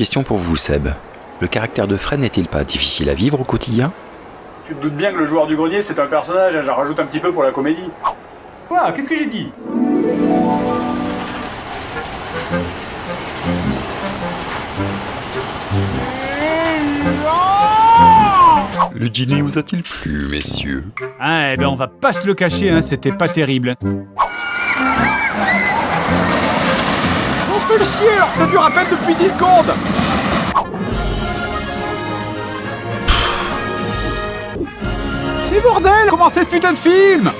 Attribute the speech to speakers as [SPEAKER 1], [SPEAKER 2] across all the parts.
[SPEAKER 1] Question pour vous, Seb. Le caractère de Fred n'est-il pas difficile à vivre au quotidien?
[SPEAKER 2] Tu te doutes bien que le joueur du grenier, c'est un personnage, hein, j'en rajoute un petit peu pour la comédie. Quoi? Qu'est-ce que j'ai dit?
[SPEAKER 1] Le dîner vous a-t-il plu, messieurs?
[SPEAKER 3] Ah, eh ben on va pas se le cacher, hein, c'était pas terrible. Fait le chier alors ça dure à peine depuis 10 secondes Mais bordel Comment c'est ce putain de film?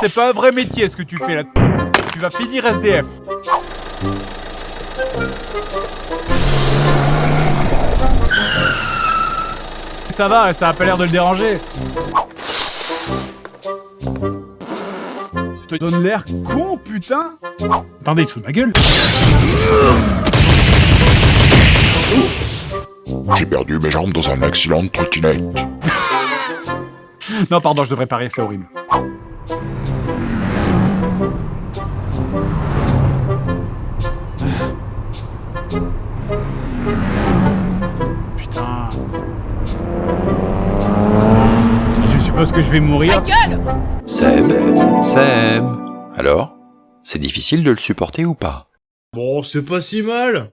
[SPEAKER 3] C'est pas un vrai métier ce que tu fais là. Tu vas finir SDF. Ça va, ça a pas l'air de le déranger. Te donne l'air con, putain Attendez, il te fout de ma gueule
[SPEAKER 4] J'ai perdu mes jambes dans un accident de trottinette.
[SPEAKER 3] Non, pardon, je devrais pas rire, c'est horrible. Je suppose que je vais mourir.
[SPEAKER 1] Seb. Seb. Alors? C'est difficile de le supporter ou pas?
[SPEAKER 5] Bon, c'est pas si mal.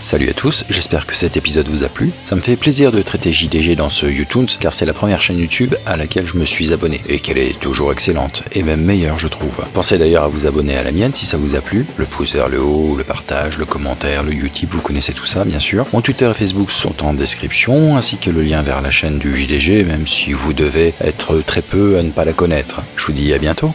[SPEAKER 1] Salut à tous, j'espère que cet épisode vous a plu. Ça me fait plaisir de traiter JDG dans ce YouTunes car c'est la première chaîne YouTube à laquelle je me suis abonné et qu'elle est toujours excellente et même meilleure je trouve. Pensez d'ailleurs à vous abonner à la mienne si ça vous a plu. Le pouce vers le haut, le partage, le commentaire, le Utip, vous connaissez tout ça bien sûr. Mon Twitter et Facebook sont en description ainsi que le lien vers la chaîne du JDG même si vous devez être très peu à ne pas la connaître. Je vous dis à bientôt.